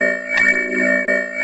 Música